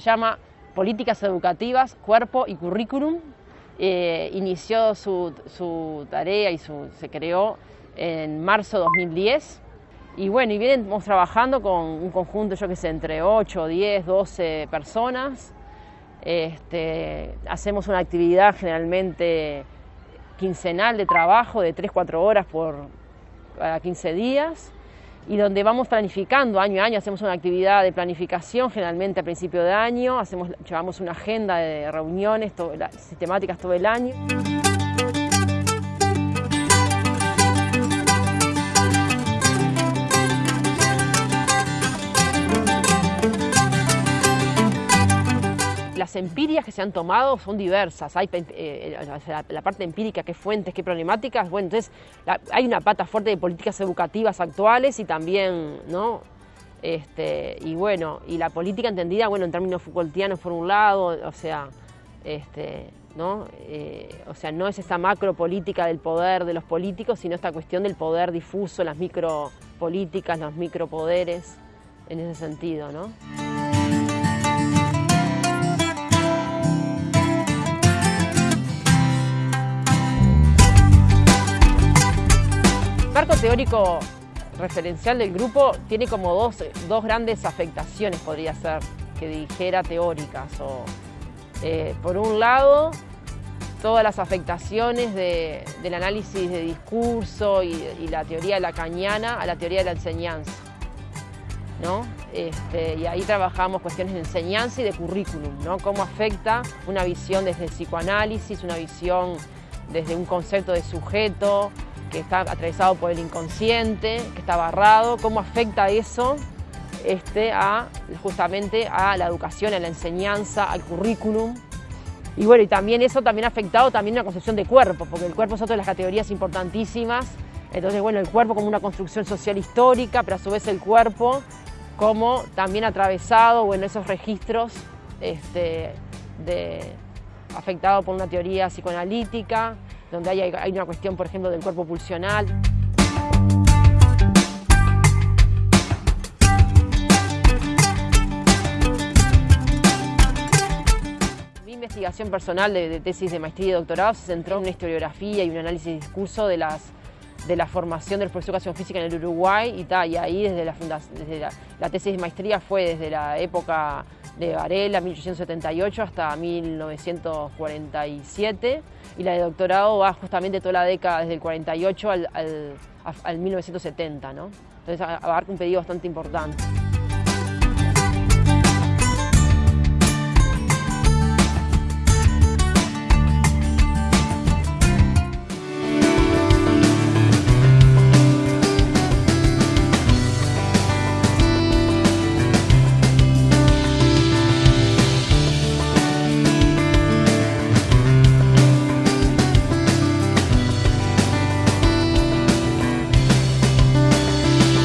llama Políticas Educativas, Cuerpo y Currículum. Eh, inició su, su, tarea y su, se creó en marzo de 2010. Y bueno, y venimos trabajando con un conjunto, yo que sé, entre 8, 10, 12 personas. Este, hacemos una actividad generalmente quincenal de trabajo de 3-4 horas por cada 15 días y donde vamos planificando año a año, hacemos una actividad de planificación generalmente a principio de año, hacemos, llevamos una agenda de reuniones sistemáticas todo el año. Las empirias que se han tomado son diversas. Hay eh, la, parte empírica, qué fuentes, qué problemáticas. Bueno, entonces hay una pata fuerte de políticas educativas actuales y también, ¿no? Este, y bueno, y la política entendida, bueno, en términos Foucaultianos por un lado, o sea, este, ¿no? Eh, o sea, no es esta macro política del poder de los políticos, sino esta cuestión del poder difuso, las micropolíticas, los micropoderes, en ese sentido, ¿no? Marco teórico referencial del grupo tiene como dos, grandes afectaciones, podría ser, que dijera teóricas. O, eh, por un lado, todas las afectaciones del análisis de discurso y, la teoría de la cañana a la teoría de la enseñanza. ¿no? Este, y ahí trabajamos cuestiones de enseñanza y de currículum, ¿no? cómo afecta una visión desde el psicoanálisis, una visión desde un concepto de sujeto, que está atravesado por el inconsciente, que está barrado, cómo afecta eso este, a, justamente a la educación, a la enseñanza, al currículum. Y bueno, y también eso también ha afectado también una concepción de cuerpo, porque el cuerpo es otra de las categorías importantísimas. Entonces, bueno, el cuerpo como una construcción social histórica, pero a su vez el cuerpo como también atravesado, bueno, esos registros este, de, afectado por una teoría psicoanalítica, donde hay, una cuestión, por ejemplo, del cuerpo pulsional. Mi investigación personal de, tesis de maestría y doctorado se centró en una historiografía y un análisis de discurso de, las, de la formación del profesor de educación física en el Uruguay y, y ahí desde, la, desde la tesis de maestría fue desde la época de Varela, 1878 hasta 1947, y la de doctorado va justamente toda la década, desde el 48 al, 1970, ¿no? Entonces abarca un pedido bastante importante.